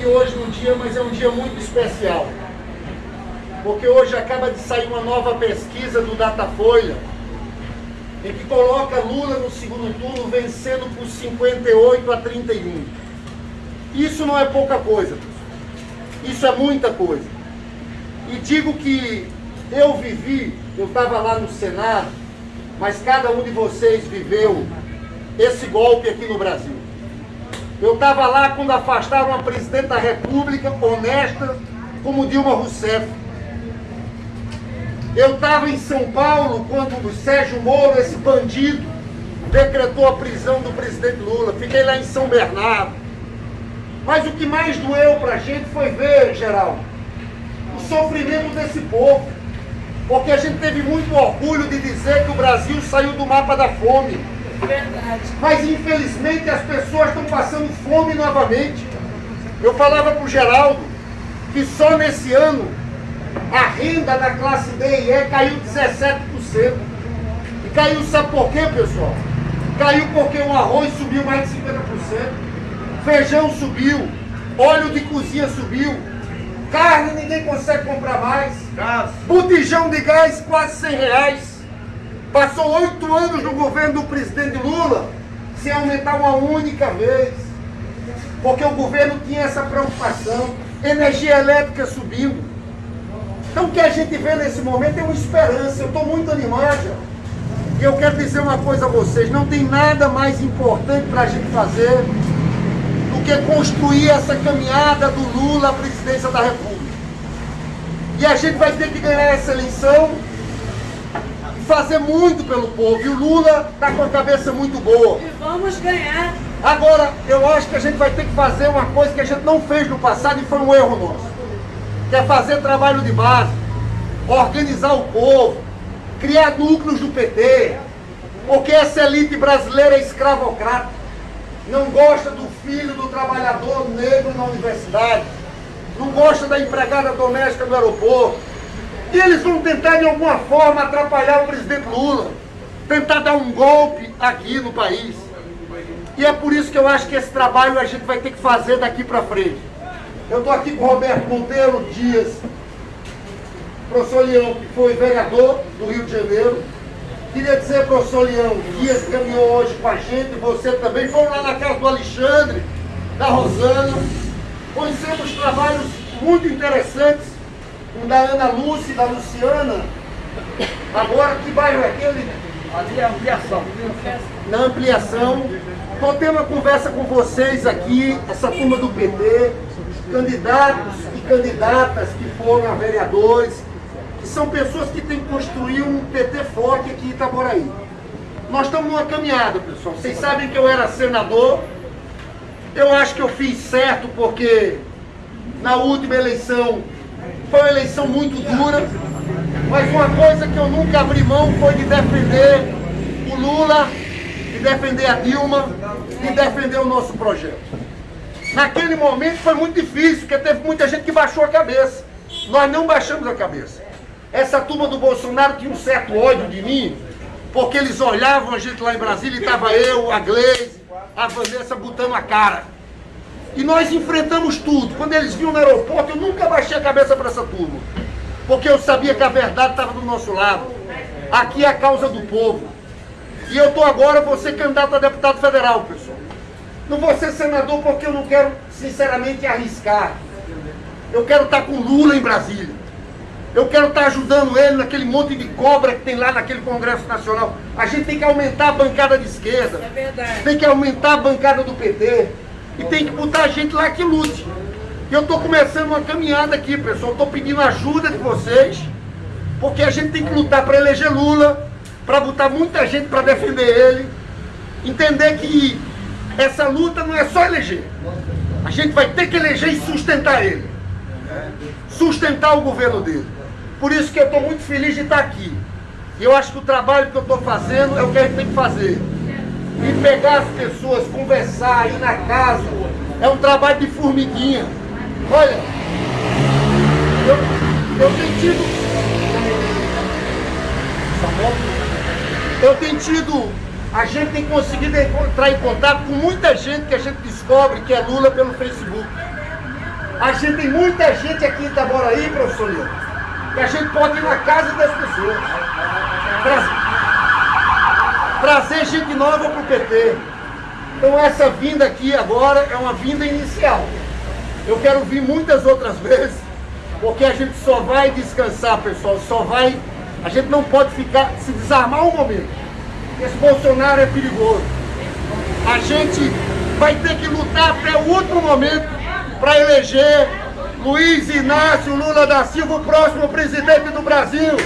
aqui hoje no dia, mas é um dia muito especial. Porque hoje acaba de sair uma nova pesquisa do Datafolha, em que coloca Lula no segundo turno vencendo por 58 a 31. Isso não é pouca coisa, isso é muita coisa. E digo que eu vivi, eu estava lá no Senado, mas cada um de vocês viveu esse golpe aqui no Brasil. Eu estava lá quando afastaram a presidente da República, honesta, como Dilma Rousseff. Eu estava em São Paulo quando o Sérgio Moro, esse bandido, decretou a prisão do presidente Lula. Fiquei lá em São Bernardo. Mas o que mais doeu para a gente foi ver, Geraldo, o sofrimento desse povo. Porque a gente teve muito orgulho de dizer que o Brasil saiu do mapa da fome. Verdade. Mas infelizmente as pessoas estão passando fome novamente. Eu falava para o Geraldo que só nesse ano a renda da classe D e E caiu 17%. E caiu, sabe por quê, pessoal? Caiu porque o arroz subiu mais de 50%, feijão subiu, óleo de cozinha subiu, carne ninguém consegue comprar mais, Gás. botijão de gás quase 100 reais. Passou oito anos no governo do presidente Lula sem aumentar uma única vez. Porque o governo tinha essa preocupação. Energia elétrica subindo. Então o que a gente vê nesse momento é uma esperança. Eu estou muito animado. E eu quero dizer uma coisa a vocês. Não tem nada mais importante para a gente fazer do que construir essa caminhada do Lula à presidência da República. E a gente vai ter que ganhar essa eleição fazer muito pelo povo. E o Lula está com a cabeça muito boa. E vamos ganhar. Agora, eu acho que a gente vai ter que fazer uma coisa que a gente não fez no passado e foi um erro nosso. Que é fazer trabalho de base, organizar o povo, criar núcleos do PT. Porque essa elite brasileira é escravocrata. Não gosta do filho do trabalhador negro na universidade. Não gosta da empregada doméstica do aeroporto e eles vão tentar de alguma forma atrapalhar o presidente Lula, tentar dar um golpe aqui no país. E é por isso que eu acho que esse trabalho a gente vai ter que fazer daqui para frente. Eu estou aqui com o Roberto Monteiro Dias, professor Leão, que foi vereador do Rio de Janeiro. Queria dizer, professor Leão, Dias caminhou hoje com a gente, você também. Foram lá na casa do Alexandre, da Rosana. Conhecemos trabalhos muito interessantes um da Ana Lúcia, da Luciana. Agora, que bairro é aquele? Ali é ampliação. Na ampliação. Estou tendo uma conversa com vocês aqui, essa turma do PT, candidatos e candidatas que foram a vereadores, que são pessoas que têm que construir um PT forte aqui em Itaboraí. Nós estamos numa caminhada, pessoal. Vocês sabem que eu era senador. Eu acho que eu fiz certo porque na última eleição foi uma eleição muito dura, mas uma coisa que eu nunca abri mão foi de defender o Lula, de defender a Dilma, de defender o nosso projeto. Naquele momento foi muito difícil, porque teve muita gente que baixou a cabeça. Nós não baixamos a cabeça. Essa turma do Bolsonaro tinha um certo ódio de mim, porque eles olhavam a gente lá em Brasília e estava eu, a Gleise, a Vanessa botando a cara. E nós enfrentamos tudo. Quando eles viram no aeroporto, eu nunca baixei a cabeça para essa turma. Porque eu sabia que a verdade estava do nosso lado. Aqui é a causa do povo. E eu estou agora, vou ser candidato a deputado federal, pessoal. Não vou ser senador porque eu não quero, sinceramente, arriscar. Eu quero estar com Lula em Brasília. Eu quero estar ajudando ele naquele monte de cobra que tem lá naquele Congresso Nacional. A gente tem que aumentar a bancada de esquerda. É verdade. Tem que aumentar a bancada do PT. E tem que botar gente lá que lute. E eu estou começando uma caminhada aqui, pessoal. Estou pedindo ajuda de vocês. Porque a gente tem que lutar para eleger Lula. Para botar muita gente para defender ele. Entender que essa luta não é só eleger. A gente vai ter que eleger e sustentar ele. Sustentar o governo dele. Por isso que eu estou muito feliz de estar aqui. E eu acho que o trabalho que eu estou fazendo é o que a gente tem que fazer. E pegar as pessoas, conversar, ir na casa. É um trabalho de formiguinha. Olha, eu, eu tenho tido. Eu tenho tido. A gente tem conseguido entrar em contato com muita gente que a gente descobre que é Lula pelo Facebook. A gente tem muita gente aqui em Itaboraí, professor Leandro, que a gente pode ir na casa das pessoas. Trazer, trazer gente nova para o PT. Então essa vinda aqui agora é uma vinda inicial. Eu quero vir muitas outras vezes, porque a gente só vai descansar, pessoal, só vai... A gente não pode ficar, se desarmar um momento. Esse Bolsonaro é perigoso. A gente vai ter que lutar até o último momento para eleger Luiz Inácio Lula da Silva, o próximo presidente do Brasil.